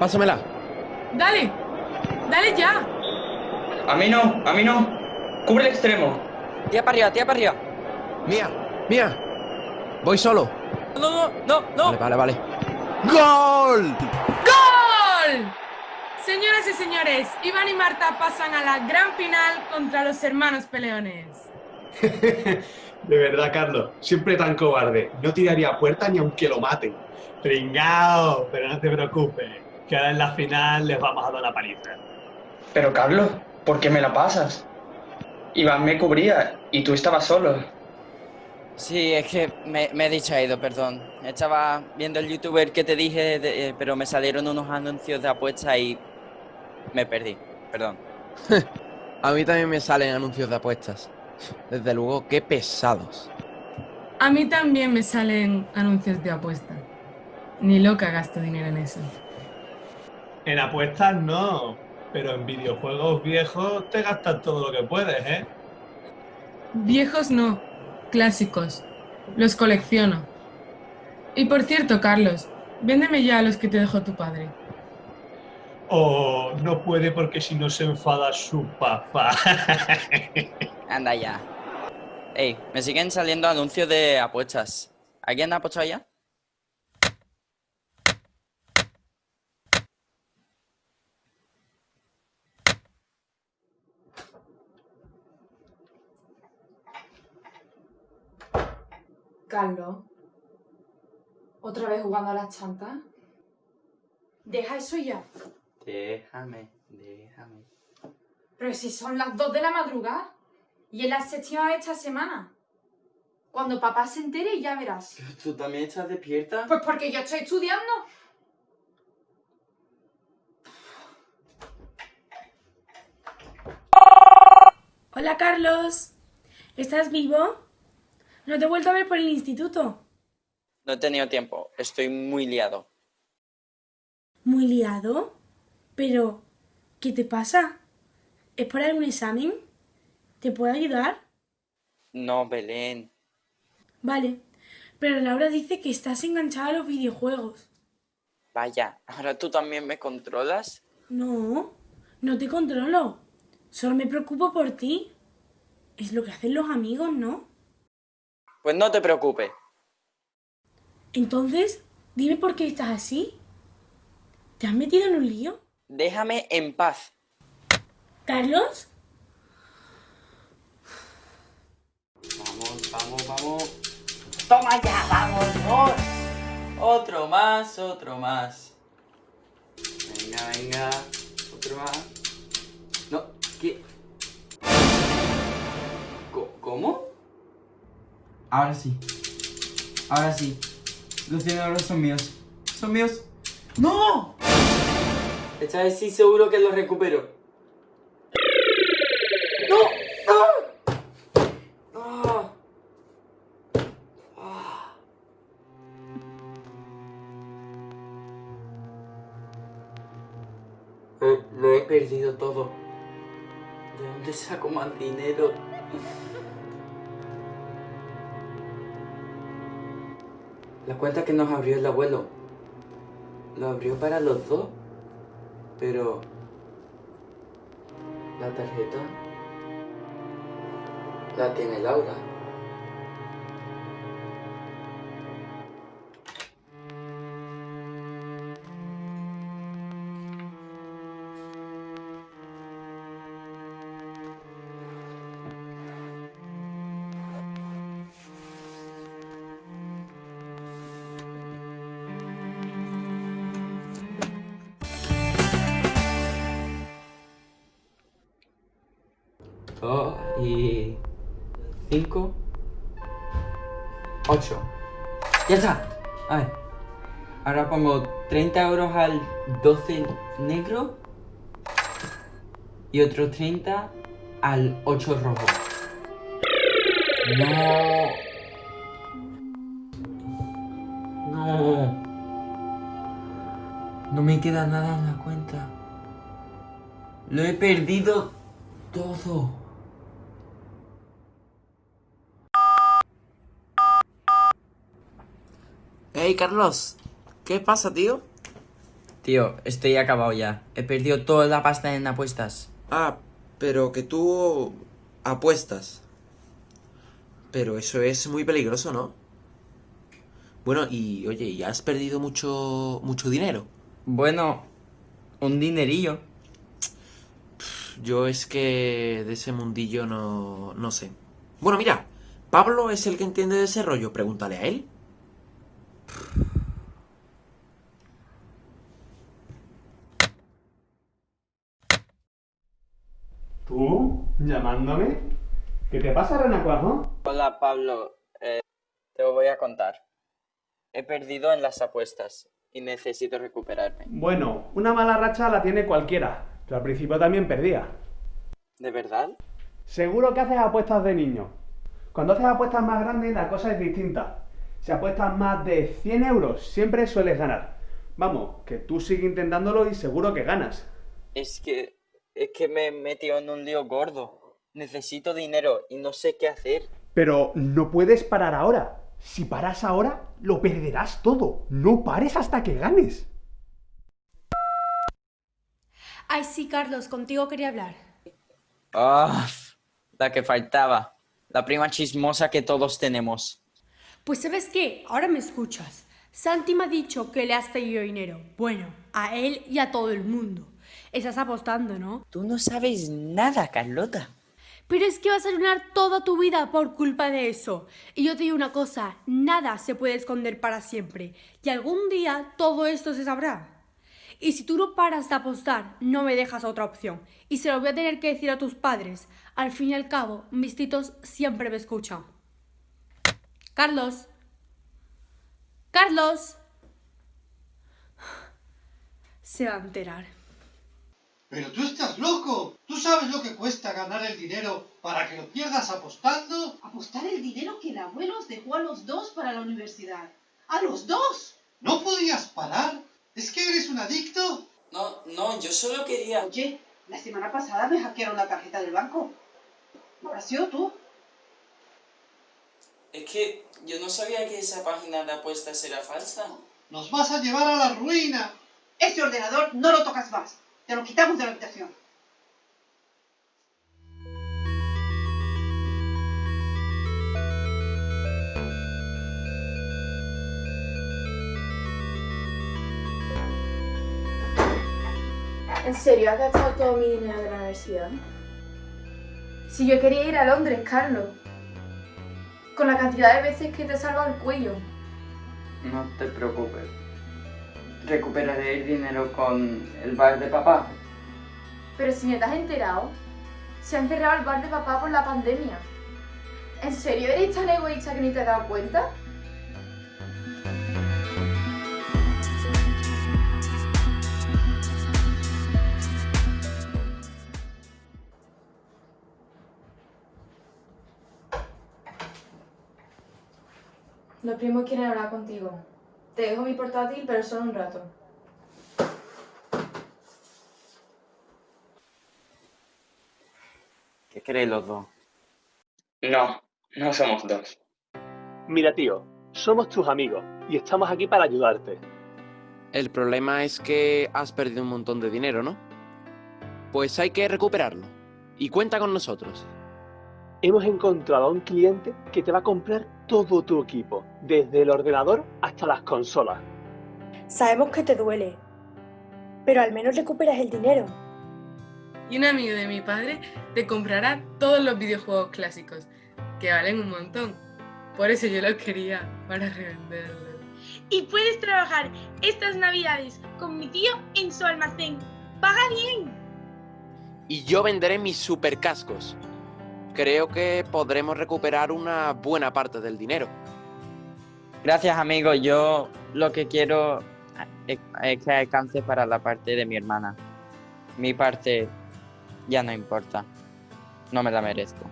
Pásamela. Dale, dale ya. A mí no, a mí no. Cubre el extremo. Tía para arriba, tía para arriba. Mía, mía. Voy solo. No, no, no, no. Vale, vale, vale. ¡Gol! ¡Gol! Señoras y señores, Iván y Marta pasan a la gran final contra los hermanos peleones. De verdad, Carlos, siempre tan cobarde. No tiraría a puerta ni aunque lo maten. Pringao, pero no te preocupes, que ahora en la final les vamos a dar la paliza. Pero Carlos, ¿por qué me la pasas? Iván me cubría y tú estabas solo. Sí, es que me, me he distraído, perdón. Estaba viendo el youtuber que te dije, de- eh, pero me salieron unos anuncios de apuestas y me perdí. Perdón. A mí también me salen anuncios de apuestas. Desde luego, qué pesados. A mí también me salen anuncios de apuesta. Ni loca gasto dinero en eso. En apuestas no, pero en videojuegos viejos te gastas todo lo que puedes, ¿eh? Viejos no, clásicos. Los colecciono. Y por cierto, Carlos, véndeme ya los que te dejó tu padre. O no puede porque si no se enfada su papá. Anda ya. Ey, me siguen saliendo anuncios de apuestas. ¿Alguien ha apostado ya? Carlos, ¿otra vez jugando a las chantas? Deja eso ya. Déjame, déjame. Pero si son las 2 de la madrugada y es la séptima vez esta semana. Cuando papá se entere ya verás. ¿Tú también estás despierta? Pues porque yo estoy estudiando. Hola Carlos, ¿estás vivo? No te he vuelto a ver por el instituto. No he tenido tiempo, estoy muy liado. Muy liado. Pero, ¿qué te pasa? ¿Es por algún examen? ¿Te puedo ayudar? No, Belén. Vale, pero Laura dice que estás enganchada a los videojuegos. Vaya, ¿ahora tú también me controlas? No, no te controlo. Solo me preocupo por ti. Es lo que hacen los amigos, ¿no? Pues no te preocupes. Entonces, dime por qué estás así. ¿Te has metido en un lío? Déjame en paz. ¿Carlos? Vamos, vamos, vamos. ¡Toma ya, vámonos! Otro más, otro más. Venga, venga. Otro más. Ahora sí. Ahora sí. Los 100 euros son míos. Son míos. ¡No! Esta vez sí seguro que lo recupero. ¡No! ¡No! ¡Ah! ¡Ah! Eh, Lo he perdido todo. ¿De dónde saco más dinero? La cuenta que nos abrió el abuelo. Lo abrió para los dos. Pero... La tarjeta... La tiene Laura. Dos y... Cinco... Ocho. ¡Ya está! A ver. Ahora pongo 30 euros al 12 negro. Y otros 30 al 8 rojo. No. No. No me queda nada en la cuenta. Lo he perdido todo. Hey Carlos, ¿qué pasa, tío? Tío, estoy acabado ya. He perdido toda la pasta en apuestas. Ah, pero que tú apuestas. Pero eso es muy peligroso, ¿no? Bueno, y oye, ¿y has perdido mucho mucho dinero? Bueno, un dinerillo. Yo es que de ese mundillo no, no sé. Bueno, mira, Pablo es el que entiende de ese rollo, pregúntale a él. ¿Tú? ¿Llamándome? ¿Qué te pasa, Renacuajo? Hola Pablo, Eh, te lo voy a contar. He perdido en las apuestas y necesito recuperarme. Bueno, una mala racha la tiene cualquiera, pero al principio también perdía. ¿De verdad? Seguro que haces apuestas de niño. Cuando haces apuestas más grandes la cosa es distinta. Si apuestas más de 100 euros siempre sueles ganar. Vamos, que tú sigue intentándolo y seguro que ganas. Es que, es que me he metido en un lío gordo. Necesito dinero y no sé qué hacer. Pero no puedes parar ahora. Si paras ahora, lo perderás todo. No pares hasta que ganes. Ay, sí, Carlos, contigo quería hablar. Ah, la que faltaba. La prima chismosa que todos tenemos. Pues ¿sabes qué? Ahora me escuchas. Santi me ha dicho que le has pedido dinero. Bueno, a él y a todo el mundo. Estás apostando, ¿no? Tú no sabes nada, Carlota. Pero es que vas a arruinar toda tu vida por culpa de eso. Y yo te digo una cosa, nada se puede esconder para siempre. Y algún día todo esto se sabrá. Y si tú no paras de apostar, no me dejas otra opción. Y se lo voy a tener que decir a tus padres. Al fin y al cabo, mis titos siempre me escuchan. Carlos. Carlos. Se va a enterar. Pero tú estás loco. ¿Tú sabes lo que cuesta ganar el dinero para que lo pierdas apostando? Apostar el dinero que el abuelo os dejó a los dos para la universidad. ¡A los dos! ¿No podías parar? ¿Es que eres un adicto? No, no, yo solo quería... Oye, la semana pasada me hackearon la tarjeta del banco. ¿No habrás sido tú? Es que yo no sabía que esa página de apuestas era falsa. Nos vas a llevar a la ruina. Ese ordenador no lo tocas más. Te lo quitamos de la habitación. ¿En serio has gastado todo mi dinero de la universidad? Si yo quería ir a Londres, Carlos. Con la cantidad de veces que te he salvado el cuello. No te preocupes. Recuperaré el dinero con el bar de papá. Pero si me te has enterado, se ha encerrado el bar de papá por la pandemia. ¿En serio eres tan egoísta que ni te has dado cuenta? Los primos quieren hablar contigo. Te dejo mi portátil, pero solo un rato. ¿Qué queréis los dos? No, no somos dos. Mira, tío, somos tus amigos y estamos aquí para ayudarte. El problema es que has perdido un montón de dinero, ¿no? Pues hay que recuperarlo. Y cuenta con nosotros. Hemos encontrado a un cliente que te va a comprar todo tu equipo, desde el ordenador hasta las consolas. Sabemos que te duele, pero al menos recuperas el dinero. Y un amigo de mi padre te comprará todos los videojuegos clásicos, que valen un montón. Por eso yo los quería, para revenderlos. Y puedes trabajar estas navidades con mi tío en su almacén. ¡Paga bien! Y yo venderé mis supercascos. Creo que podremos recuperar una buena parte del dinero. Gracias, amigo. Yo lo que quiero es, que alcance para la parte de mi hermana. Mi parte ya no importa. No me la merezco.